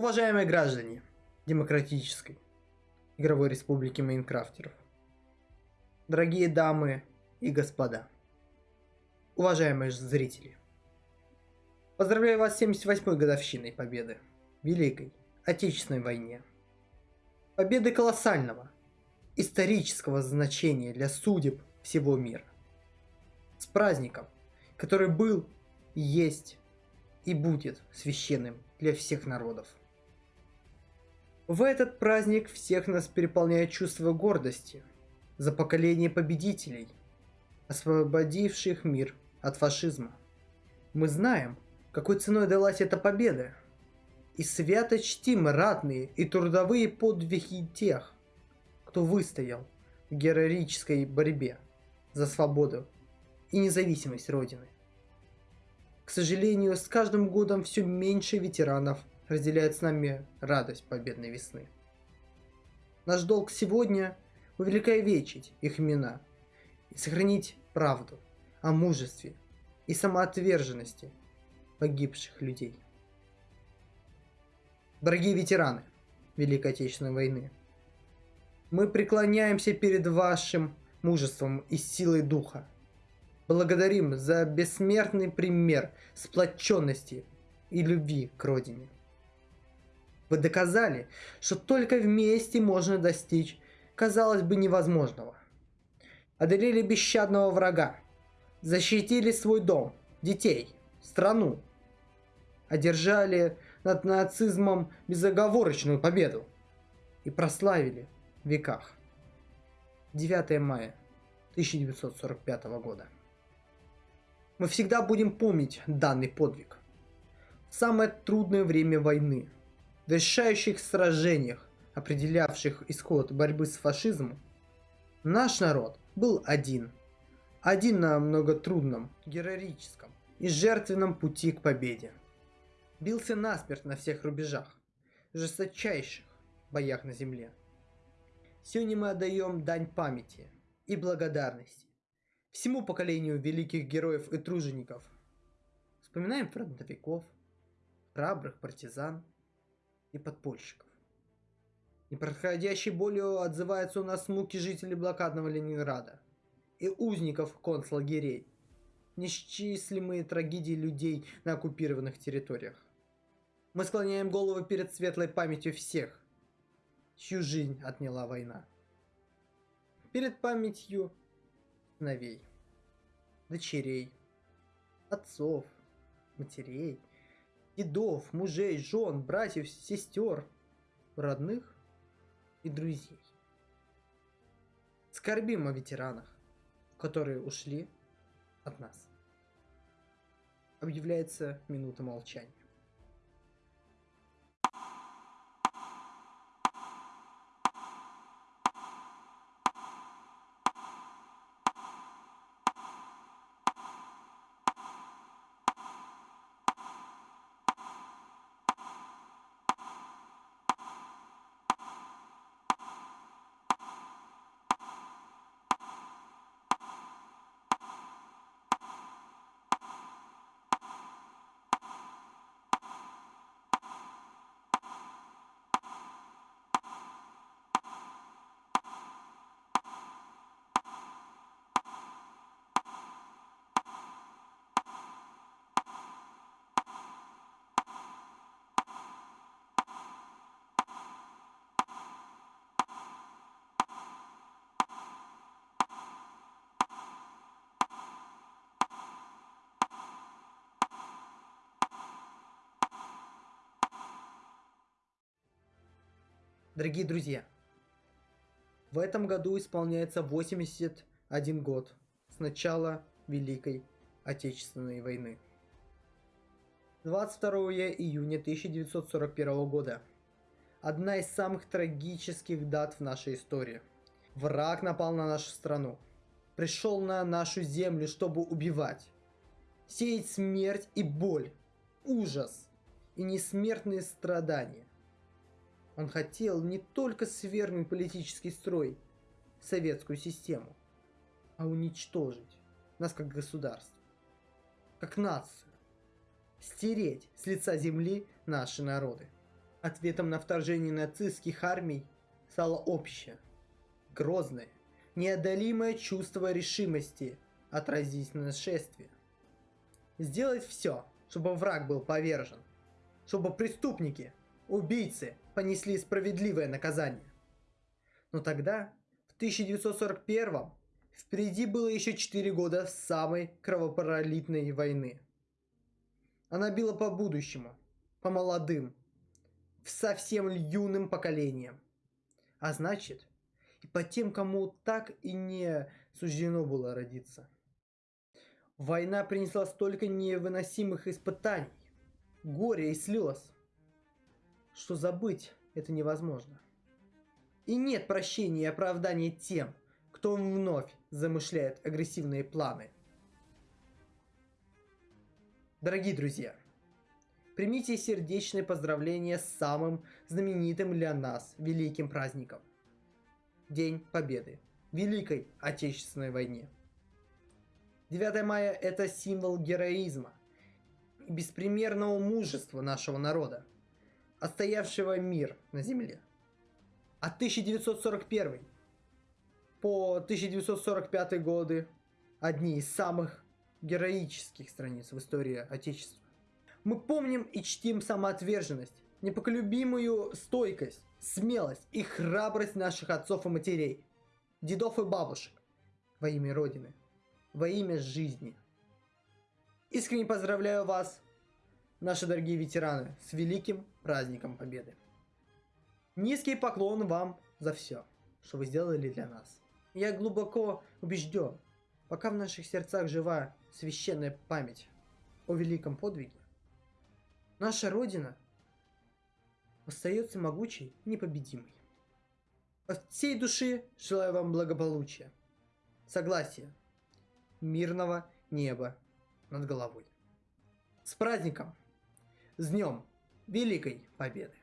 Уважаемые граждане Демократической Игровой Республики Майнкрафтеров, дорогие дамы и господа, уважаемые зрители, поздравляю вас с 78-й годовщиной победы Великой Отечественной войне. Победы колоссального, исторического значения для судеб всего мира. С праздником, который был, есть и будет священным для всех народов. В этот праздник всех нас переполняет чувство гордости за поколение победителей, освободивших мир от фашизма. Мы знаем, какой ценой далась эта победа, и свято чтим ратные и трудовые подвиги тех, кто выстоял в героической борьбе за свободу и независимость Родины. К сожалению, с каждым годом все меньше ветеранов разделяет с нами радость победной весны. Наш долг сегодня – увековечить их имена и сохранить правду о мужестве и самоотверженности погибших людей. Дорогие ветераны Великой Отечественной войны, мы преклоняемся перед вашим мужеством и силой духа. Благодарим за бессмертный пример сплоченности и любви к Родине. Вы доказали, что только вместе можно достичь, казалось бы, невозможного. Одолели бесщадного врага, защитили свой дом, детей, страну, одержали над нацизмом безоговорочную победу и прославили в веках. 9 мая 1945 года. Мы всегда будем помнить данный подвиг. В самое трудное время войны – в решающих сражениях, определявших исход борьбы с фашизмом, наш народ был один. Один на многотрудном, героическом и жертвенном пути к победе. Бился насмерть на всех рубежах, жесточайших боях на земле. Сегодня мы отдаем дань памяти и благодарности всему поколению великих героев и тружеников. Вспоминаем фронтовиков, храбрых партизан – и подпольщиков. Непроходящей болью отзываются у нас муки жителей блокадного Ленинграда и узников концлагерей, несчислимые трагедии людей на оккупированных территориях. Мы склоняем голову перед светлой памятью всех, чью жизнь отняла война. Перед памятью сыновей, дочерей, отцов, матерей – дедов, мужей, жен, братьев, сестер, родных и друзей. Скорбим о ветеранах, которые ушли от нас. Объявляется минута молчания. Дорогие друзья, в этом году исполняется 81 год с начала Великой Отечественной войны. 22 июня 1941 года. Одна из самых трагических дат в нашей истории. Враг напал на нашу страну. Пришел на нашу землю, чтобы убивать. Сеять смерть и боль, ужас и несмертные страдания. Он хотел не только свергнуть политический строй, советскую систему, а уничтожить нас как государство, как нацию, стереть с лица земли наши народы. Ответом на вторжение нацистских армий стало общее, грозное, неодолимое чувство решимости отразить нашествие. Сделать все, чтобы враг был повержен, чтобы преступники, убийцы понесли справедливое наказание. Но тогда, в 1941 впереди было еще 4 года самой кровопролитной войны. Она била по будущему, по молодым, совсем юным поколением. А значит, и по тем, кому так и не суждено было родиться. Война принесла столько невыносимых испытаний, горя и слез, что забыть это невозможно. И нет прощения и оправдания тем, кто вновь замышляет агрессивные планы. Дорогие друзья, примите сердечное поздравление с самым знаменитым для нас великим праздником. День Победы. Великой Отечественной войне. 9 мая – это символ героизма и беспримерного мужества нашего народа, отстоявшего мир на земле. А 1941 по 1945 годы одни из самых героических страниц в истории Отечества. Мы помним и чтим самоотверженность, непоколебимую стойкость, смелость и храбрость наших отцов и матерей, дедов и бабушек во имя Родины, во имя жизни. Искренне поздравляю вас, наши дорогие ветераны, с великим праздником Победы. Низкий поклон вам за все, что вы сделали для нас. Я глубоко убежден, пока в наших сердцах жива священная память о великом подвиге, наша Родина остается могучей, непобедимой. От всей души желаю вам благополучия, согласия, мирного неба над головой. С праздником! С Днем Великой Победы!